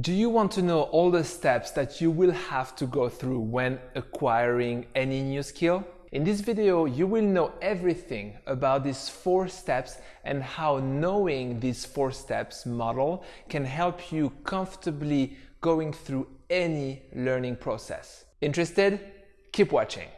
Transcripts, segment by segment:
Do you want to know all the steps that you will have to go through when acquiring any new skill? In this video, you will know everything about these four steps and how knowing these four steps model can help you comfortably going through any learning process. Interested? Keep watching.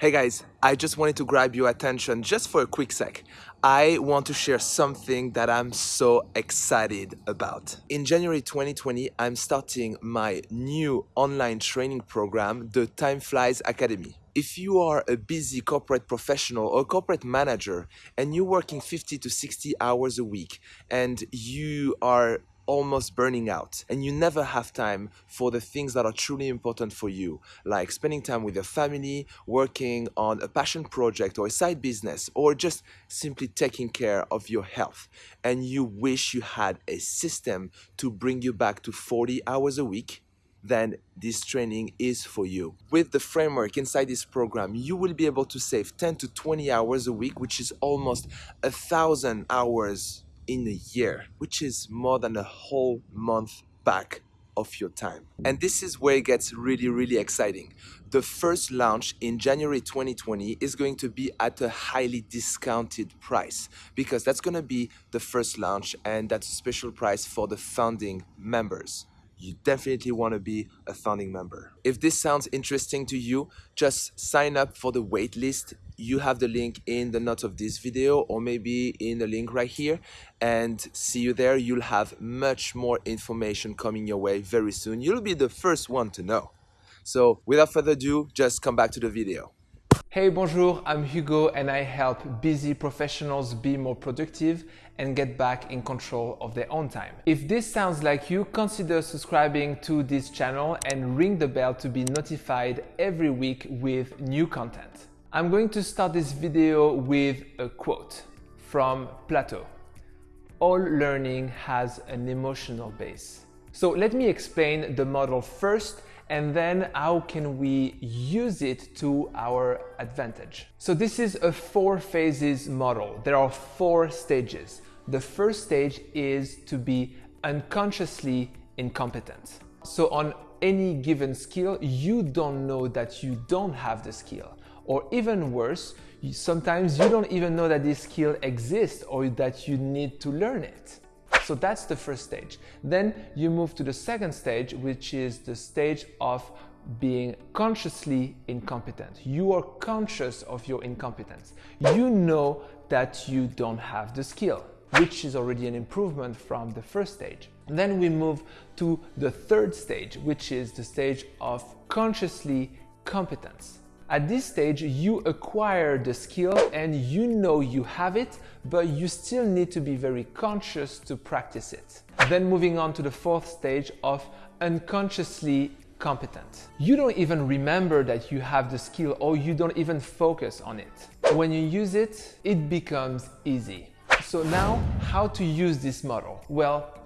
Hey guys, I just wanted to grab your attention just for a quick sec. I want to share something that I'm so excited about. In January 2020, I'm starting my new online training program, the Time Flies Academy. If you are a busy corporate professional or corporate manager and you're working 50 to 60 hours a week and you are almost burning out and you never have time for the things that are truly important for you, like spending time with your family, working on a passion project or a side business, or just simply taking care of your health. And you wish you had a system to bring you back to 40 hours a week, then this training is for you. With the framework inside this program, you will be able to save 10 to 20 hours a week, which is almost a thousand hours in a year, which is more than a whole month back of your time. And this is where it gets really, really exciting. The first launch in January 2020 is going to be at a highly discounted price because that's going to be the first launch and that's a special price for the founding members you definitely want to be a founding member. If this sounds interesting to you, just sign up for the waitlist you have the link in the notes of this video or maybe in the link right here. And see you there. You'll have much more information coming your way very soon. You'll be the first one to know. So without further ado just come back to the video. Hey, bonjour, I'm Hugo and I help busy professionals be more productive and get back in control of their own time. If this sounds like you, consider subscribing to this channel and ring the bell to be notified every week with new content. I'm going to start this video with a quote from Plato. All learning has an emotional base. So let me explain the model first and then how can we use it to our advantage. So this is a four phases model. There are four stages. The first stage is to be unconsciously incompetent. So on any given skill, you don't know that you don't have the skill. Or even worse, sometimes you don't even know that this skill exists or that you need to learn it. So that's the first stage. Then you move to the second stage, which is the stage of being consciously incompetent. You are conscious of your incompetence. You know that you don't have the skill, which is already an improvement from the first stage. then we move to the third stage, which is the stage of consciously competence. At this stage, you acquire the skill and you know you have it, but you still need to be very conscious to practice it. Then moving on to the fourth stage of unconsciously competent. You don't even remember that you have the skill or you don't even focus on it. When you use it, it becomes easy. So now, how to use this model? Well,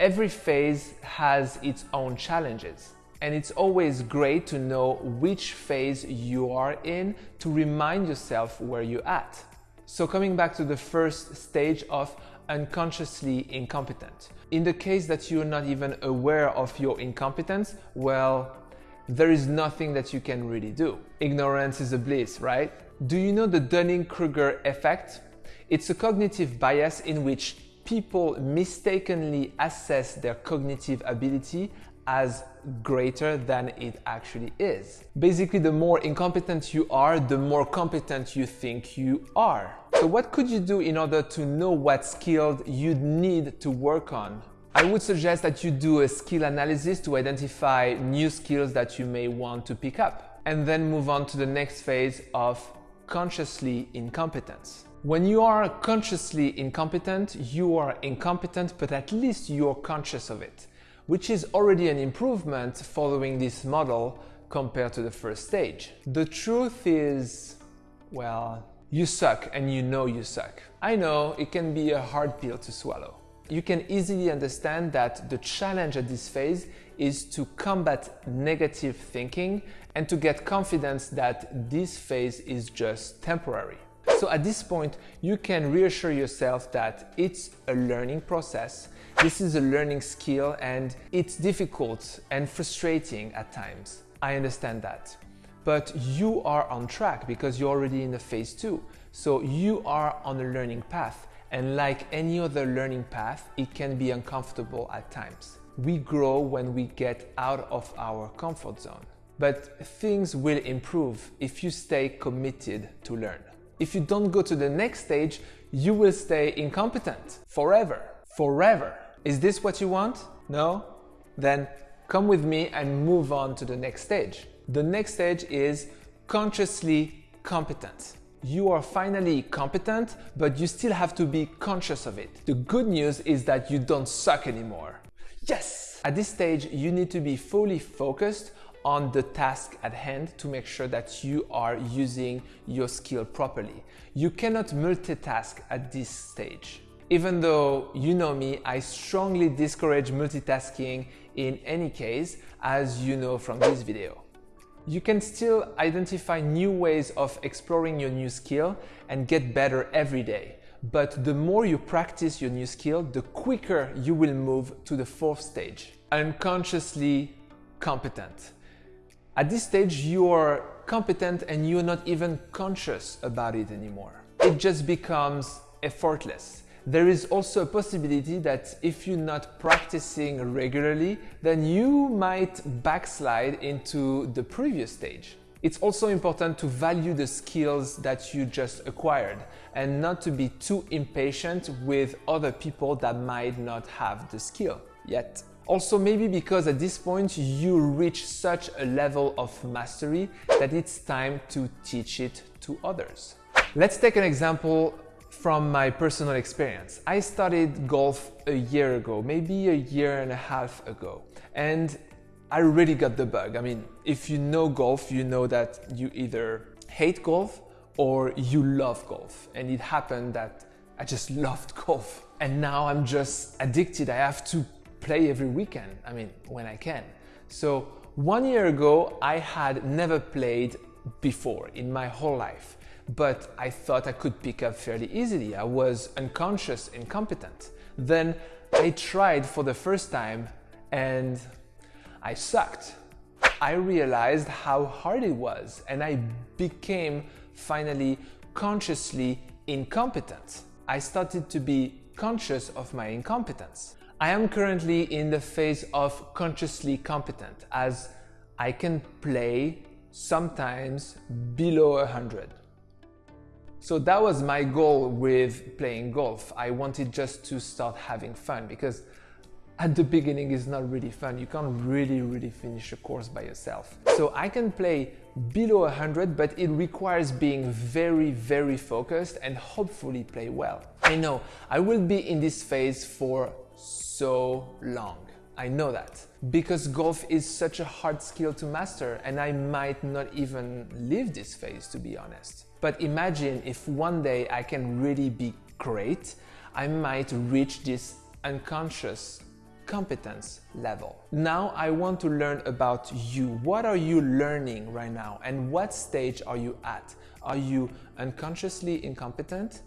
every phase has its own challenges. And it's always great to know which phase you are in to remind yourself where you're at. So coming back to the first stage of unconsciously incompetent. In the case that you're not even aware of your incompetence, well, there is nothing that you can really do. Ignorance is a bliss, right? Do you know the Dunning-Kruger effect? It's a cognitive bias in which people mistakenly assess their cognitive ability as greater than it actually is. Basically, the more incompetent you are, the more competent you think you are. So what could you do in order to know what skills you need to work on? I would suggest that you do a skill analysis to identify new skills that you may want to pick up and then move on to the next phase of consciously incompetence. When you are consciously incompetent, you are incompetent, but at least you're conscious of it which is already an improvement following this model compared to the first stage. The truth is, well, you suck and you know you suck. I know it can be a hard pill to swallow. You can easily understand that the challenge at this phase is to combat negative thinking and to get confidence that this phase is just temporary. So at this point, you can reassure yourself that it's a learning process. This is a learning skill and it's difficult and frustrating at times. I understand that. But you are on track because you're already in the phase two. So you are on a learning path. And like any other learning path, it can be uncomfortable at times. We grow when we get out of our comfort zone. But things will improve if you stay committed to learn. If you don't go to the next stage, you will stay incompetent forever. Forever. Is this what you want? No? Then come with me and move on to the next stage. The next stage is consciously competent. You are finally competent, but you still have to be conscious of it. The good news is that you don't suck anymore. Yes! At this stage, you need to be fully focused on the task at hand to make sure that you are using your skill properly. You cannot multitask at this stage. Even though you know me, I strongly discourage multitasking in any case, as you know from this video. You can still identify new ways of exploring your new skill and get better every day. But the more you practice your new skill, the quicker you will move to the fourth stage, unconsciously competent. At this stage, you are competent and you're not even conscious about it anymore. It just becomes effortless. There is also a possibility that if you're not practicing regularly, then you might backslide into the previous stage. It's also important to value the skills that you just acquired and not to be too impatient with other people that might not have the skill yet. Also maybe because at this point you reach such a level of mastery that it's time to teach it to others. Let's take an example from my personal experience. I started golf a year ago, maybe a year and a half ago, and I really got the bug. I mean, if you know golf, you know that you either hate golf or you love golf. And it happened that I just loved golf. And now I'm just addicted. I have to play every weekend, I mean, when I can. So one year ago, I had never played before in my whole life, but I thought I could pick up fairly easily. I was unconscious, incompetent. Then I tried for the first time and I sucked. I realized how hard it was and I became finally consciously incompetent. I started to be conscious of my incompetence. I am currently in the phase of consciously competent as I can play sometimes below 100. So that was my goal with playing golf. I wanted just to start having fun because at the beginning it's not really fun. You can't really, really finish a course by yourself. So I can play below 100, but it requires being very, very focused and hopefully play well. I know I will be in this phase for so long. I know that because golf is such a hard skill to master and I might not even leave this phase to be honest. But imagine if one day I can really be great, I might reach this unconscious competence level. Now I want to learn about you. What are you learning right now and what stage are you at? Are you unconsciously incompetent,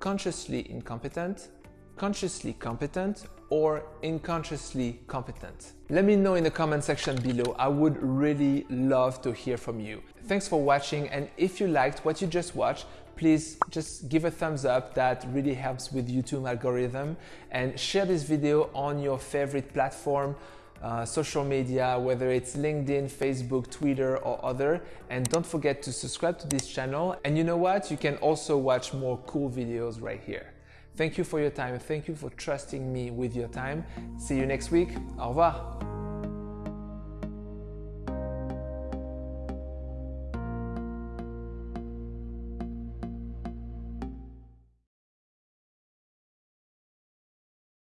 consciously incompetent, consciously competent or unconsciously competent? Let me know in the comment section below. I would really love to hear from you. Thanks for watching and if you liked what you just watched, please just give a thumbs up. That really helps with YouTube algorithm and share this video on your favorite platform uh, social media, whether it's LinkedIn, Facebook, Twitter, or other. And don't forget to subscribe to this channel. And you know what? You can also watch more cool videos right here. Thank you for your time. Thank you for trusting me with your time. See you next week. Au revoir.